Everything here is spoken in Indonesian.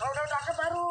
kalau udah cakep baru.